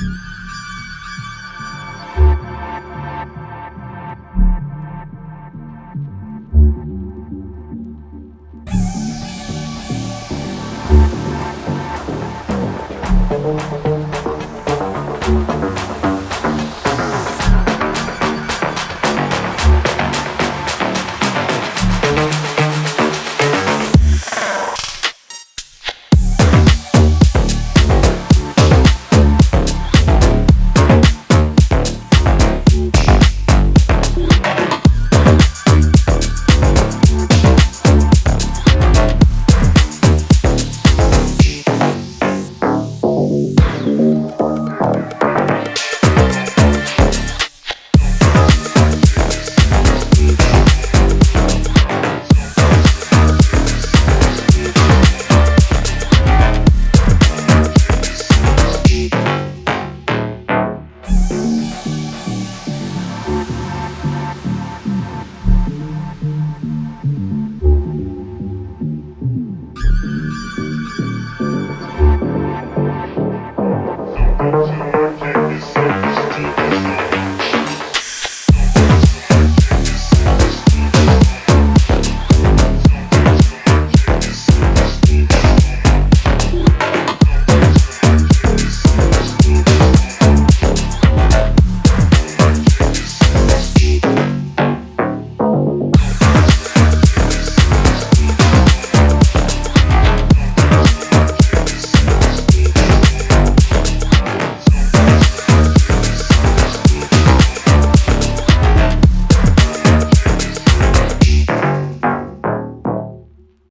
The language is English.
you